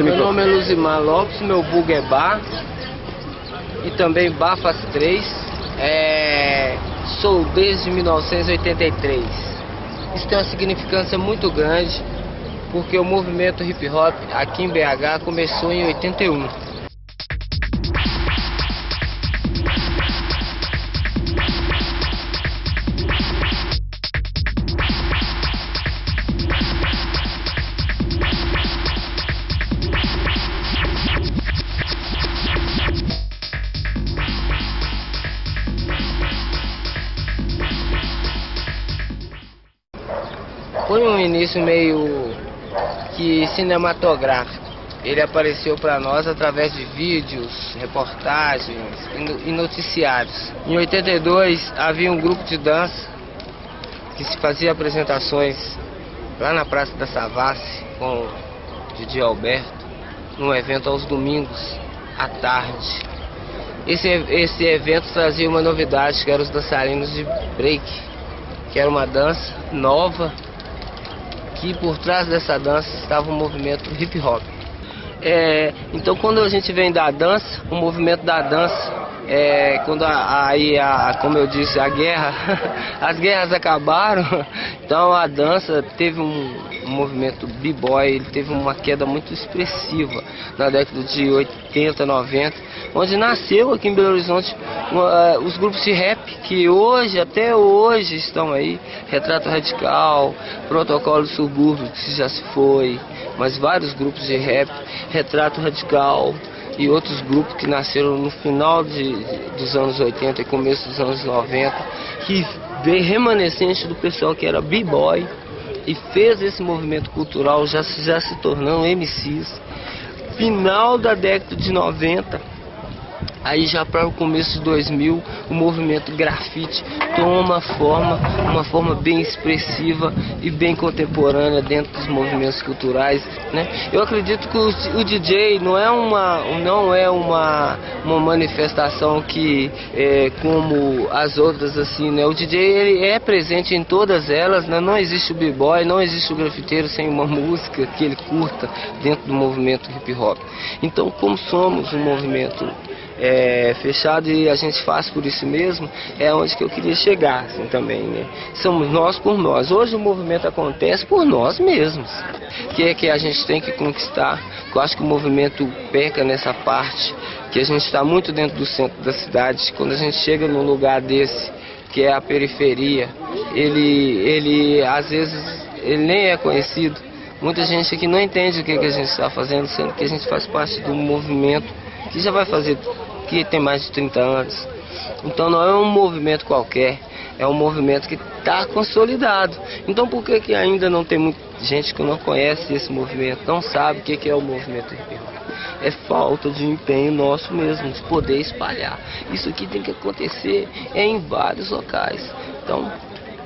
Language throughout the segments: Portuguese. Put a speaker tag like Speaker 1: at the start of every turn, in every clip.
Speaker 1: Meu nome é Luzimar Lopes, meu bug é Bar e também Bafas 3. É... Sou desde 1983. Isso tem uma significância muito grande porque o movimento hip hop aqui em BH começou em 81. Foi um início meio que cinematográfico. Ele apareceu para nós através de vídeos, reportagens e noticiários. Em 82 havia um grupo de dança que o por trás dessa dança estava um movimento hip hop. É, então quando a gente vem da dança, o movimento da dança, é, quando aí, a, a, como eu disse, a guerra, as guerras acabaram, então a dança teve um, movimento b-boy, ele teve uma queda muito expressiva na década de 80, 90, onde nasceu aqui em Belo Horizonte uh, os grupos de rap que hoje, até hoje estão aí, Retrato Radical, Protocolo Subúrbio, que já se foi, mas vários grupos de rap, Retrato Radical e outros grupos que nasceram no final de, de, dos anos 80 e começo dos anos 90, que veio remanescente do pessoal que era b-boy e fez esse movimento cultural, já, já se tornando MCs. Final da década de 90, Aí já para o começo de 2000, o movimento grafite toma forma, uma forma bem expressiva e bem contemporânea dentro dos movimentos culturais. Né? Eu acredito que o, DJ não é uma, não é uma, uma manifestação que é como as outras assim, né? O DJ ele é presente em todas elas, né? Não existe o b-boy, não existe o grafiteiro sem uma música que ele curta dentro do movimento hip hop. Então, como somos um movimento é, fechado e a gente faz por isso mesmo, é onde que eu queria chegar assim, também. Né? Somos nós por nós. Hoje o movimento acontece por nós mesmos, que é que a gente tem que conquistar. Eu acho que o movimento peca nessa parte, que a gente está muito dentro do centro da cidade. Quando a gente chega num lugar desse, que é a periferia, ele, ele às vezes ele nem é conhecido. Muita gente aqui não entende o que, que a gente está fazendo, sendo que a gente faz parte do movimento que já vai fazer, que tem mais de 30 anos. Então não é um movimento qualquer, é um movimento que está consolidado. Então por que, que ainda não tem muita gente que não conhece esse movimento, não sabe o que, que é o movimento hip? É falta de empenho nosso mesmo, de poder espalhar. Isso aqui tem que acontecer em vários locais. Então,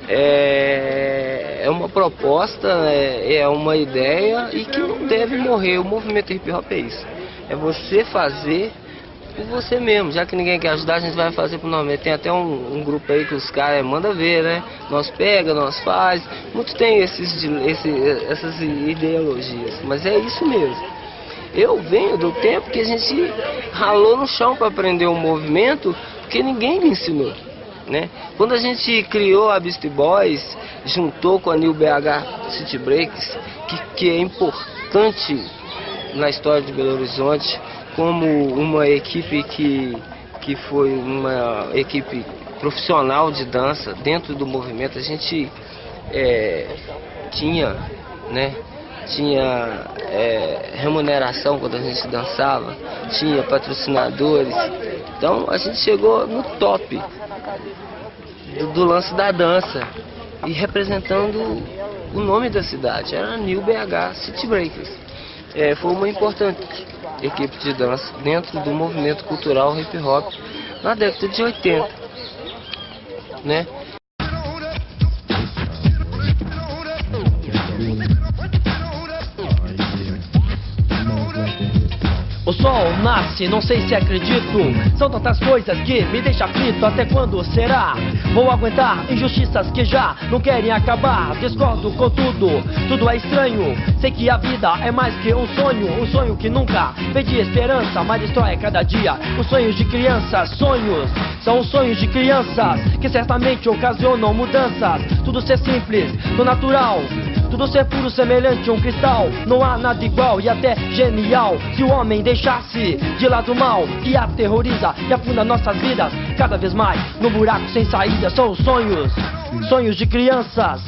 Speaker 1: é, é uma proposta, é, é uma ideia e que não deve morrer. O movimento hip hop é isso. É você fazer por você mesmo. Já que ninguém quer ajudar, a gente vai fazer por nós mesmos. Tem até um, um grupo aí que os caras mandam ver, né? Nós pega, nós faz. Muitos têm esses, esse, essas ideologias, mas é isso mesmo. Eu venho do tempo que a gente ralou no chão para aprender o movimento, porque ninguém me ensinou. Né? Quando a gente criou a Beast Boys, juntou com a New BH City Breaks, que, que é importante na história de Belo Horizonte como uma equipe que, que foi uma equipe profissional de dança dentro do movimento. A gente é, tinha, né, tinha é, remuneração quando a gente dançava, tinha patrocinadores. Então a gente chegou no top do, do lance da dança e representando o nome da cidade, era New BH City Breakers é, foi uma importante equipe de dança dentro do movimento cultural hip hop na década de 80, né?
Speaker 2: O sol nasce, não sei se acredito. São tantas coisas que me deixam aflito. Até quando será? Vou aguentar injustiças que já não querem acabar. Discordo com tudo, tudo é estranho. Sei que a vida é mais que um sonho. Um sonho que nunca pede esperança, mas destrói cada dia. Os sonhos de crianças, sonhos. São os sonhos de crianças que certamente ocasionam mudanças. Tudo ser simples, do natural. Tudo ser puro, semelhante a um cristal. Não há nada igual e até genial. Se o homem deixasse de lado o mal que aterroriza e afunda nossas vidas cada vez mais no buraco sem saída. São os sonhos, sonhos de crianças.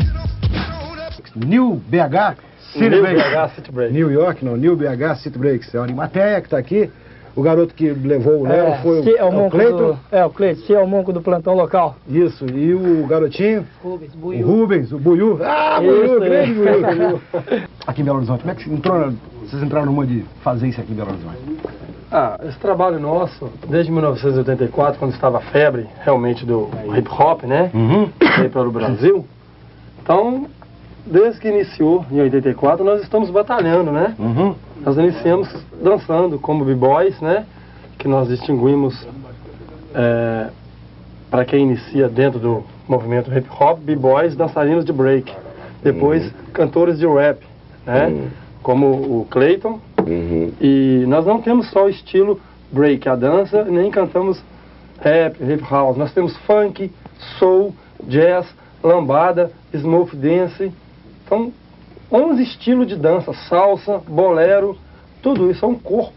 Speaker 3: New BH City
Speaker 4: New
Speaker 3: Breaks.
Speaker 4: BH City Breaks.
Speaker 3: New York, não, New BH City Breaks. É o Animateia que está aqui. O garoto que levou o Léo foi
Speaker 4: se é o,
Speaker 3: o
Speaker 4: monco
Speaker 3: Cleiton.
Speaker 4: do, é, o Cleiton, se é o monco do plantão local.
Speaker 3: Isso, e o garotinho,
Speaker 2: Rubens,
Speaker 3: o Rubens, o Buiu. Ah,
Speaker 4: Isso,
Speaker 3: Buiu,
Speaker 4: é.
Speaker 3: grande Buiu. aqui em Belo Horizonte, como é que você entrou, vocês entraram no mundo de fazer isso aqui em Belo Horizonte?
Speaker 4: Ah, esse trabalho nosso, desde 1984, quando estava a febre realmente do hip hop, né?
Speaker 3: Uhum.
Speaker 4: Veio para o Brasil. Então, desde que iniciou em 84, nós estamos batalhando, né?
Speaker 3: Uhum.
Speaker 4: Nós iniciamos dançando como b-boys, né? Que nós distinguimos para quem inicia dentro do movimento hip hop, b-boys, dançarinos de break. Depois, cantores de rap, né? Como o Clayton. E nós não temos só o estilo break, a dança, nem cantamos rap, hip house. Nós temos funk, soul, jazz, lambada, smooth dance. Então, 11 estilos de dança, salsa, bolero, tudo isso é um corpo.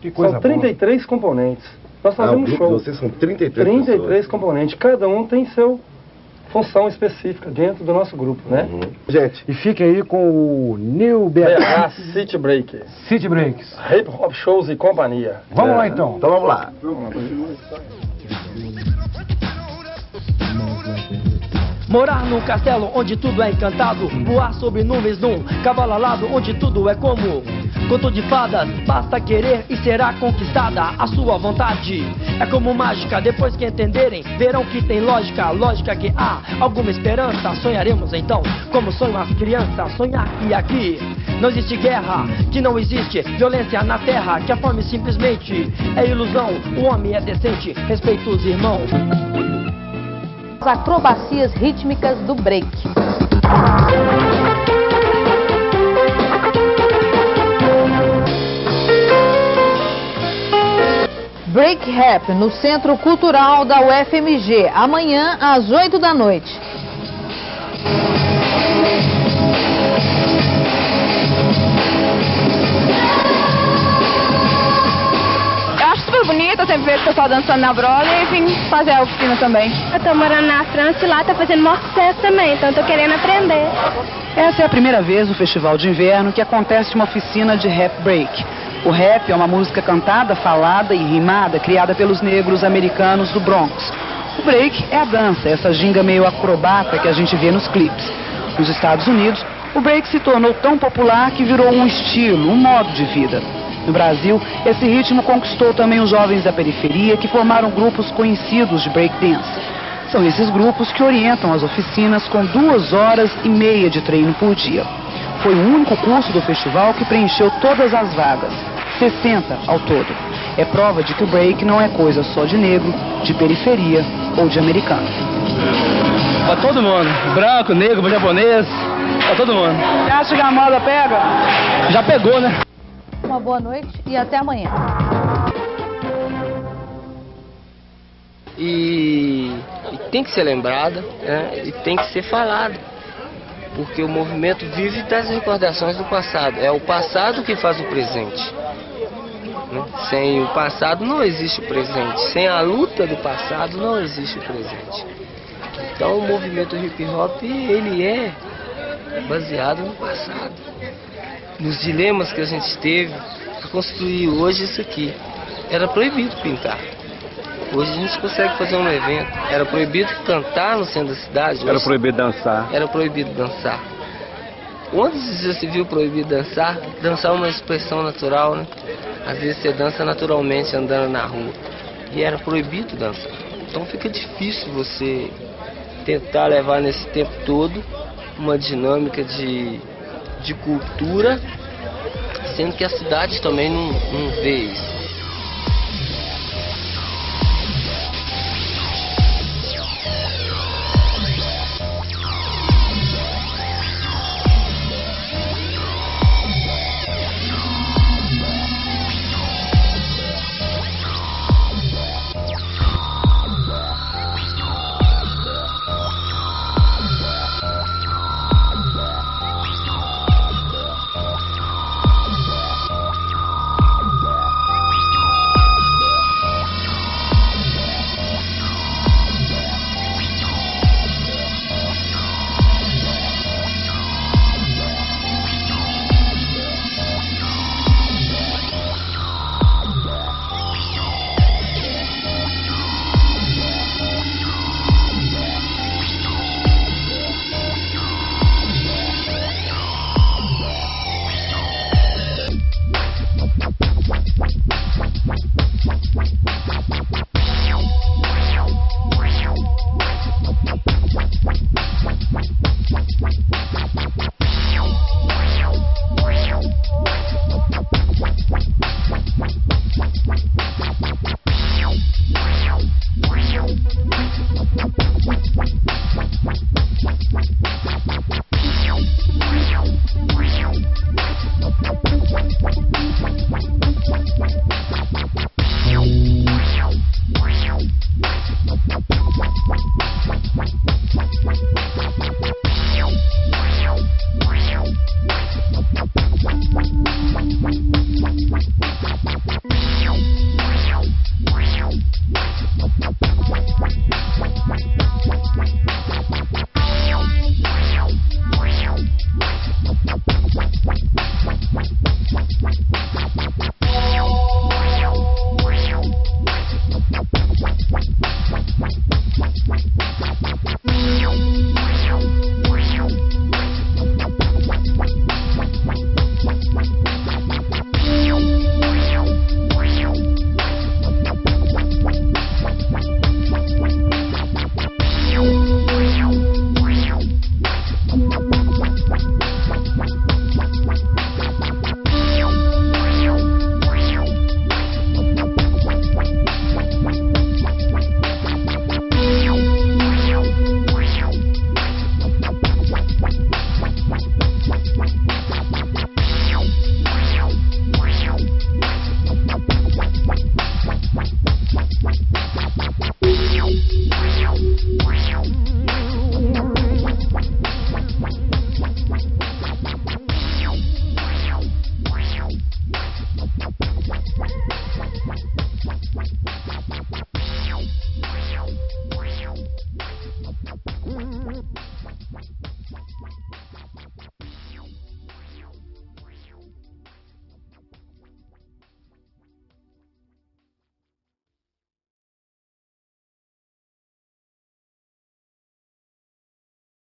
Speaker 3: Que coisa
Speaker 4: São 33 componentes. Nós
Speaker 5: Ah,
Speaker 4: fazemos
Speaker 5: grupo
Speaker 4: show.
Speaker 5: vocês são 33
Speaker 4: 33
Speaker 5: pessoas.
Speaker 4: componentes. Cada um tem seu função específica dentro do nosso grupo, né?
Speaker 5: Uhum. Gente,
Speaker 3: E fique aí com o New BH
Speaker 4: City Break,
Speaker 3: City Breaks.
Speaker 4: Hip Hop Shows e companhia.
Speaker 3: Vamos
Speaker 5: é,
Speaker 3: lá então.
Speaker 5: Então vamos lá.
Speaker 2: Morar num castelo onde tudo é encantado. Voar sobre nuvens num cavalo alado onde tudo é como. Conto de fadas, basta querer e será conquistada a sua vontade. É como mágica, depois que entenderem, verão que tem lógica, lógica que há alguma esperança. Sonharemos então, como sonham as crianças, sonhar que aqui não existe guerra, que não existe violência na terra, que a fome simplesmente é ilusão. O homem é decente, respeita os irmãos.
Speaker 6: As acrobacias rítmicas do break. Break Rap no Centro Cultural da UFMG, amanhã às 8 da noite.
Speaker 7: Vejo o pessoal dançando na Broadway e vim fazer a oficina também.
Speaker 8: Eu tô morando na França e lá tá fazendo maior sucesso também, então eu tô querendo aprender.
Speaker 9: Essa é a primeira vez no Festival de Inverno que acontece uma oficina de rap break. O rap é uma música cantada, falada e rimada criada pelos negros americanos do Bronx. O break é a dança, essa ginga meio acrobata que a gente vê nos clipes. Nos Estados Unidos, o break se tornou tão popular que virou um estilo, um modo de vida. No Brasil, esse ritmo conquistou também os jovens da periferia que formaram grupos conhecidos de breakdance. São esses grupos que orientam as oficinas com duas horas e meia de treino por dia. Foi o único curso do festival que preencheu todas as vagas, 60 ao todo. É prova de que o break não é coisa só de negro, de periferia ou de americano.
Speaker 2: Pra todo mundo, branco, negro, japonês, pra todo mundo.
Speaker 9: Você acha que a moda pega?
Speaker 2: Já pegou, né?
Speaker 6: Uma boa noite e até amanhã.
Speaker 1: e, e tem que ser lembrada né, e tem que ser falada. Porque o movimento vive das recordações do passado. É o passado que faz o presente. né? Sem o passado não existe o presente. Sem a luta do passado não existe o presente. Então o movimento hip hop ele é baseado no passado. Nos dilemas que a gente teve para construir hoje isso aqui. Era proibido pintar. Hoje a gente consegue fazer um evento. Era proibido cantar no centro da cidade.
Speaker 5: era proibido dançar.
Speaker 1: era proibido dançar. Onde já se viu proibido dançar? Dançar é uma expressão natural, né? Às vezes você dança naturalmente andando na rua. E era proibido dançar. Então fica difícil você tentar levar nesse tempo todo uma dinâmica de, de cultura sendo que a cidade também não, não vê isso.